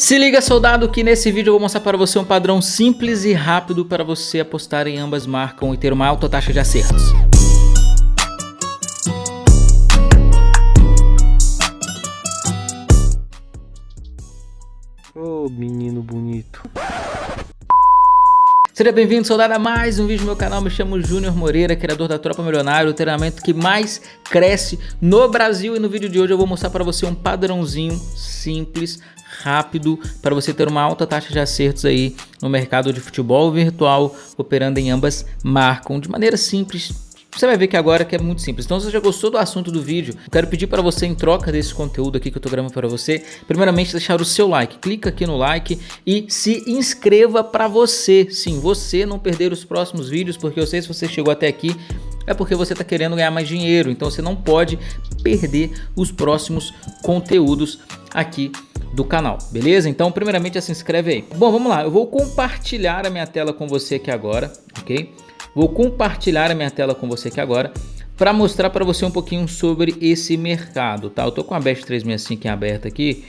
Se liga soldado que nesse vídeo eu vou mostrar para você um padrão simples e rápido para você apostar em ambas marcam e ter uma alta taxa de acertos. Ô oh, menino bonito. Seja bem-vindo, soldado, a mais um vídeo no meu canal. Me chamo Júnior Moreira, criador da Tropa Milionário, o treinamento que mais cresce no Brasil. E no vídeo de hoje eu vou mostrar para você um padrãozinho simples, rápido, para você ter uma alta taxa de acertos aí no mercado de futebol virtual, operando em ambas marcas, de maneira simples, você vai ver que agora que é muito simples. Então se você já gostou do assunto do vídeo, eu quero pedir para você em troca desse conteúdo aqui que eu tô gravando para você, primeiramente deixar o seu like. Clica aqui no like e se inscreva para você. Sim, você não perder os próximos vídeos, porque eu sei se você chegou até aqui é porque você está querendo ganhar mais dinheiro. Então você não pode perder os próximos conteúdos aqui do canal, beleza? Então primeiramente já se inscreve aí. Bom, vamos lá, eu vou compartilhar a minha tela com você aqui agora, ok? Vou compartilhar a minha tela com você aqui agora para mostrar para você um pouquinho sobre esse mercado, tá? Eu tô com a Best 365 em aberta aqui.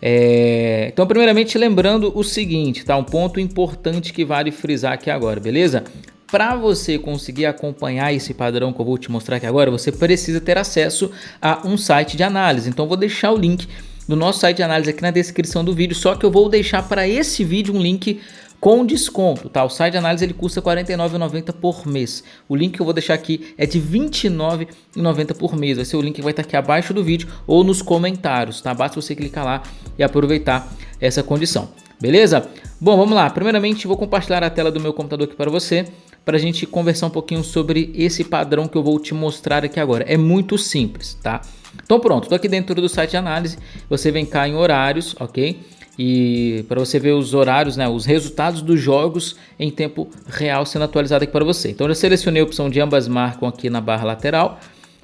É... Então, primeiramente, lembrando o seguinte, tá? Um ponto importante que vale frisar aqui agora, beleza? Para você conseguir acompanhar esse padrão que eu vou te mostrar aqui agora, você precisa ter acesso a um site de análise. Então, vou deixar o link do nosso site de análise aqui na descrição do vídeo, só que eu vou deixar para esse vídeo um link com desconto, tá? O site de análise ele custa R$ 49,90 por mês. O link que eu vou deixar aqui é de R$ 29,90 por mês. Vai ser o link que vai estar aqui abaixo do vídeo ou nos comentários, tá? Basta você clicar lá e aproveitar essa condição. Beleza? Bom, vamos lá. Primeiramente, vou compartilhar a tela do meu computador aqui para você, para a gente conversar um pouquinho sobre esse padrão que eu vou te mostrar aqui agora. É muito simples, tá? Então pronto, estou aqui dentro do site de análise. Você vem cá em horários, ok? E para você ver os horários, né, os resultados dos jogos em tempo real sendo atualizado aqui para você. Então eu selecionei a opção de ambas marcam aqui na barra lateral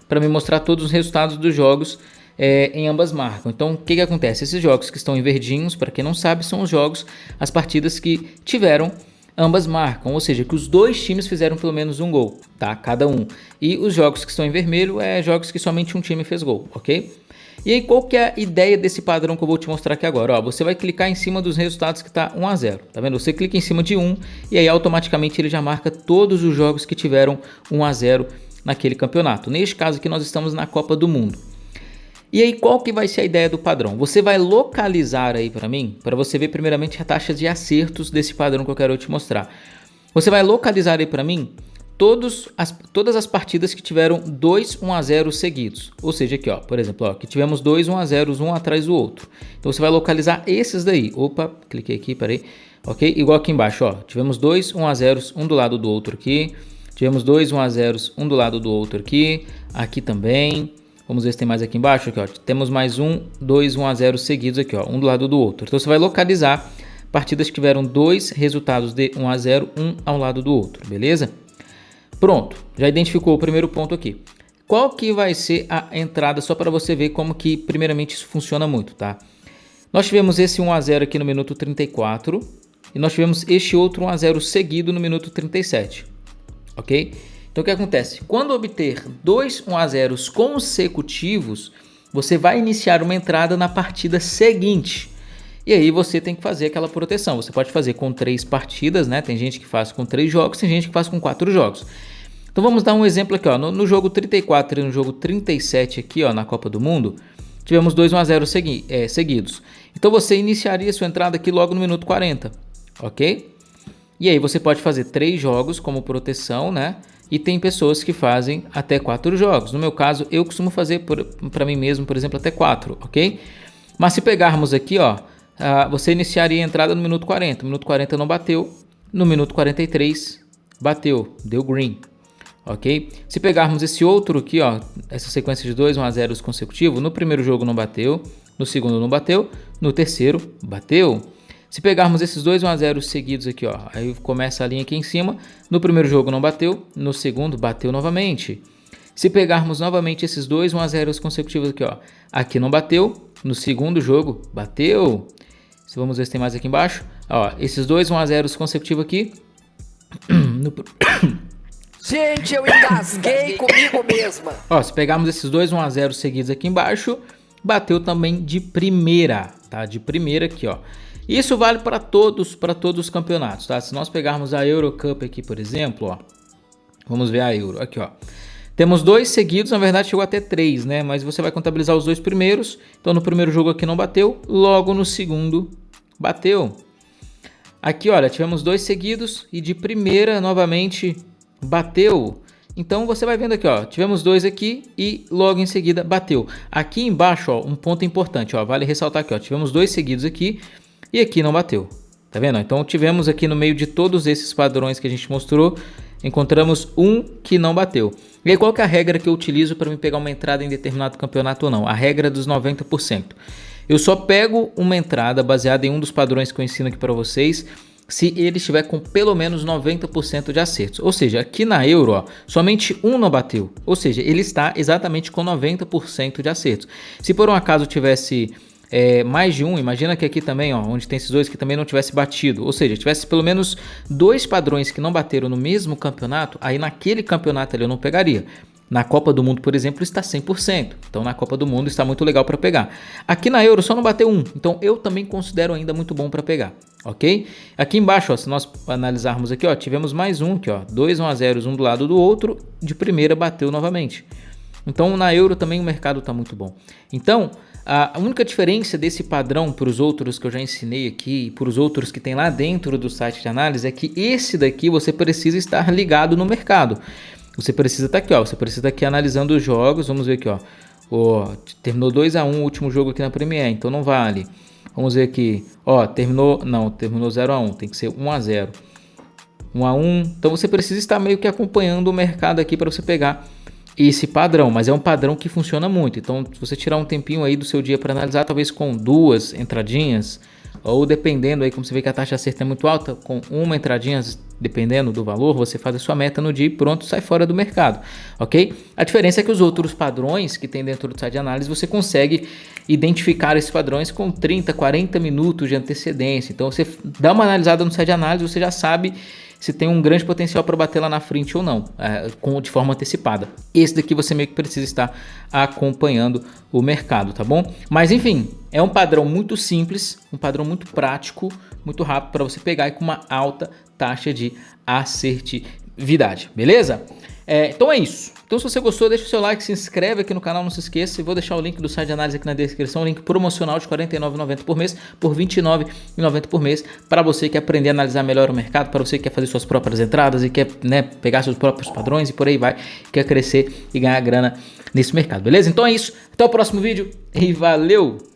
para me mostrar todos os resultados dos jogos é, em ambas marcam. Então o que, que acontece? Esses jogos que estão em verdinhos, para quem não sabe, são os jogos, as partidas que tiveram ambas marcam, ou seja, que os dois times fizeram pelo menos um gol, tá? Cada um. E os jogos que estão em vermelho é jogos que somente um time fez gol, ok? E aí qual que é a ideia desse padrão que eu vou te mostrar aqui agora? Ó, você vai clicar em cima dos resultados que está 1 a 0, tá vendo? Você clica em cima de 1 e aí automaticamente ele já marca todos os jogos que tiveram 1 a 0 naquele campeonato. Neste caso aqui nós estamos na Copa do Mundo. E aí qual que vai ser a ideia do padrão? Você vai localizar aí para mim, para você ver primeiramente a taxa de acertos desse padrão que eu quero te mostrar. Você vai localizar aí para mim todos as, todas as partidas que tiveram 2 1 a 0 seguidos. Ou seja, aqui ó, por exemplo, ó, que tivemos 2 1 a 0 um atrás do outro. Então você vai localizar esses daí. Opa, cliquei aqui, peraí. OK? Igual aqui embaixo, ó, tivemos 2 1 a 0 um do lado do outro aqui. Tivemos 2 1 a 0 um do lado do outro aqui. Aqui também. Vamos ver se tem mais aqui embaixo, aqui ó. Temos mais um, 2 1 a 0 seguidos aqui, ó, um do lado do outro. Então você vai localizar partidas que tiveram dois resultados de 1 a 0, um ao lado do outro, beleza? Pronto, já identificou o primeiro ponto aqui. Qual que vai ser a entrada, só para você ver como que primeiramente isso funciona muito, tá? Nós tivemos esse 1 a 0 aqui no minuto 34 e nós tivemos este outro 1 a 0 seguido no minuto 37, ok? Então o que acontece? Quando obter dois 1 a 0 consecutivos, você vai iniciar uma entrada na partida seguinte. E aí você tem que fazer aquela proteção. Você pode fazer com três partidas, né? Tem gente que faz com três jogos, tem gente que faz com quatro jogos. Então vamos dar um exemplo aqui, ó. No, no jogo 34 e no jogo 37 aqui, ó, na Copa do Mundo, tivemos 2 1 a 0 segui é, seguidos. Então você iniciaria sua entrada aqui logo no minuto 40, ok? E aí você pode fazer três jogos como proteção, né? E tem pessoas que fazem até quatro jogos. No meu caso, eu costumo fazer para mim mesmo, por exemplo, até quatro, ok? Mas se pegarmos aqui, ó, ah, você iniciaria a entrada no minuto 40. No minuto 40 não bateu. No minuto 43 bateu, deu green. Ok? Se pegarmos esse outro aqui, ó, essa sequência de 2 1 a 0 consecutivos, no primeiro jogo não bateu, no segundo não bateu, no terceiro bateu. Se pegarmos esses 2 1 a 0 seguidos aqui, ó, aí começa a linha aqui em cima, no primeiro jogo não bateu, no segundo bateu novamente. Se pegarmos novamente esses 2 1 a 0 consecutivos aqui, ó, aqui não bateu, no segundo jogo bateu. Vamos ver se tem mais aqui embaixo. Ó, esses dois 1 a 0 consecutivos aqui. No... Gente, eu engasguei comigo mesma. Ó, se pegarmos esses dois 1 a 0 seguidos aqui embaixo, bateu também de primeira, tá? De primeira aqui, ó. Isso vale para todos, para todos os campeonatos, tá? Se nós pegarmos a Eurocup aqui, por exemplo, ó. Vamos ver a Euro, aqui, ó. Temos dois seguidos, na verdade chegou até três, né? Mas você vai contabilizar os dois primeiros. Então no primeiro jogo aqui não bateu, logo no segundo bateu. Aqui, olha, tivemos dois seguidos e de primeira novamente bateu. Então você vai vendo aqui, ó, tivemos dois aqui e logo em seguida bateu. Aqui embaixo, ó, um ponto importante, ó, vale ressaltar aqui, ó, tivemos dois seguidos aqui e aqui não bateu. Tá vendo? Então tivemos aqui no meio de todos esses padrões que a gente mostrou, encontramos um que não bateu. E aí qual que é a regra que eu utilizo para me pegar uma entrada em determinado campeonato ou não? A regra dos 90%. Eu só pego uma entrada baseada em um dos padrões que eu ensino aqui para vocês se ele estiver com pelo menos 90% de acertos. Ou seja, aqui na Euro, ó, somente um não bateu. Ou seja, ele está exatamente com 90% de acertos. Se por um acaso tivesse é, mais de um, imagina que aqui também, ó, onde tem esses dois que também não tivesse batido, ou seja, tivesse pelo menos dois padrões que não bateram no mesmo campeonato, aí naquele campeonato ele eu não pegaria. Na Copa do Mundo, por exemplo, está 100%. Então na Copa do Mundo está muito legal para pegar. Aqui na Euro só não bateu um, então eu também considero ainda muito bom para pegar, ok? Aqui embaixo, ó, se nós analisarmos aqui, ó, tivemos mais um aqui, ó, dois 1 a 0 um do lado do outro, de primeira bateu novamente. Então na Euro também o mercado está muito bom. Então a única diferença desse padrão para os outros que eu já ensinei aqui e para os outros que tem lá dentro do site de análise é que esse daqui você precisa estar ligado no mercado. Você precisa estar tá aqui, ó, você precisa estar aqui analisando os jogos, vamos ver aqui, ó. terminou 2 a 1 o último jogo aqui na Premier, então não vale. Vamos ver aqui, ó, terminou, não, terminou 0 a 1, tem que ser 1 a 0. 1 a 1. Então você precisa estar meio que acompanhando o mercado aqui para você pegar esse padrão, mas é um padrão que funciona muito. Então, se você tirar um tempinho aí do seu dia para analisar, talvez com duas entradinhas, ou dependendo aí, como você vê que a taxa de acerto é muito alta, com uma entradinha, dependendo do valor, você faz a sua meta no dia e pronto, sai fora do mercado, ok? A diferença é que os outros padrões que tem dentro do site de análise, você consegue identificar esses padrões com 30, 40 minutos de antecedência. Então, você dá uma analisada no site de análise, você já sabe se tem um grande potencial para bater lá na frente ou não, é, com, de forma antecipada. Esse daqui você meio que precisa estar acompanhando o mercado, tá bom? Mas enfim, é um padrão muito simples, um padrão muito prático, muito rápido para você pegar e com uma alta taxa de assertividade, beleza? É, então é isso. Então se você gostou, deixa o seu like, se inscreve aqui no canal, não se esqueça. E vou deixar o link do site de análise aqui na descrição, link promocional de R$ 49,90 por mês, por R$ 29,90 por mês, para você que quer aprender a analisar melhor o mercado, para você que quer fazer suas próprias entradas e quer né, pegar seus próprios padrões e por aí vai, quer crescer e ganhar grana nesse mercado, beleza? Então é isso, até o próximo vídeo e valeu!